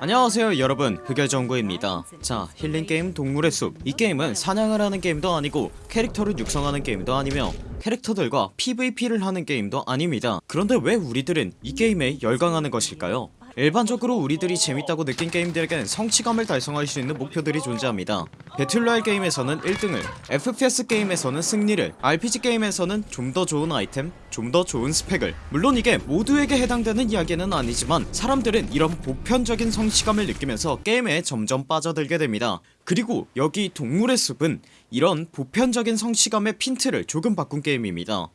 안녕하세요 여러분. 흑열정구입니다. 자 힐링게임 동물의 숲 이 게임은 사냥을 하는 게임도 아니고 캐릭터를 육성하는 게임도 아니며 캐릭터들과 PVP를 하는 게임도 아닙니다. 그런데 왜 우리들은 이 게임에 열광하는 것일까요 일반적으로 우리들이 재밌다고 느낀 게임들에겐 성취감을 달성할 수 있는 목표들이 존재합니다. battle royale 게임에서는 1등을 FPS 게임에서는 승리를 RPG 게임에서는 좀 더 좋은 아이템 좀 더 좋은 스펙을. 물론 이게 모두에게 해당되는 이야기는 아니지만 사람들은 이런 보편적인 성취감을 느끼면서 게임에 점점 빠져들게 됩니다. 그리고 여기 동물의 숲은 이런 보편적인 성취감의 핀트를 조금 바꾼 게임입니다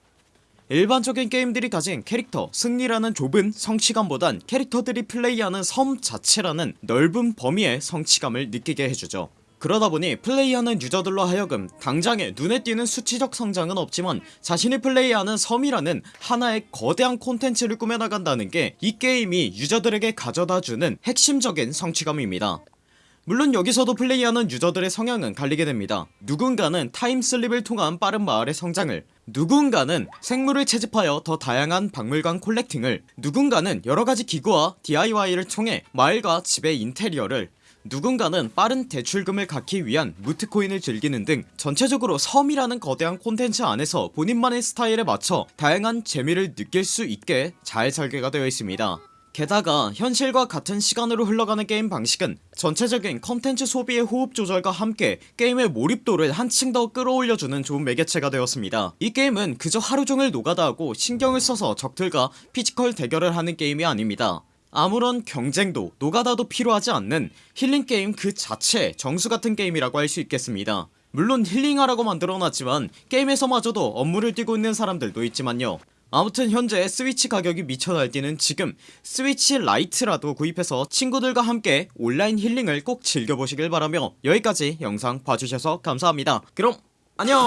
일반적인 게임들이 가진 캐릭터 승리라는 좁은 성취감보단 캐릭터들이 플레이하는 섬 자체라는 넓은 범위의 성취감을 느끼게 해주죠. 그러다보니 플레이하는 유저들로 하여금 당장에 눈에 띄는 수치적 성장은 없지만 자신이 플레이하는 섬이라는 하나의 거대한 콘텐츠를 꾸며나간다는 게 이 게임이 유저들에게 가져다주는 핵심적인 성취감입니다 물론 여기서도 플레이하는 유저들의 성향은 갈리게 됩니다. 누군가는 타임슬립을 통한 빠른 마을의 성장을 누군가는 생물을 채집하여 더 다양한 박물관 콜렉팅을 누군가는 여러가지 기구와 DIY를 통해 마을과 집의 인테리어를 누군가는 빠른 대출금을 갖기 위한 무트코인을 즐기는 등 전체적으로 섬이라는 거대한 콘텐츠 안에서 본인만의 스타일에 맞춰 다양한 재미를 느낄 수 있게 잘 설계가 되어 있습니다 게다가 현실과 같은 시간으로 흘러가는 게임 방식은 전체적인 컨텐츠 소비의 호흡 조절과 함께 게임의 몰입도를 한층 더 끌어올려주는 좋은 매개체가 되었습니다. 이 게임은 그저 하루종일 노가다하고 신경을 써서 적들과 피지컬 대결을 하는 게임이 아닙니다. 아무런 경쟁도 노가다도 필요하지 않는 힐링게임 그 자체 정수같은 게임이라고 할 수 있겠습니다. 물론 힐링하라고 만들어놨지만 게임에서마저도 업무를 뛰고 있는 사람들도 있지만요 아무튼 현재 스위치 가격이 미쳐 날뛰는 지금 스위치 라이트라도 구입해서 친구들과 함께 온라인 힐링을 꼭 즐겨보시길 바라며 여기까지 영상 봐주셔서 감사합니다. 그럼 안녕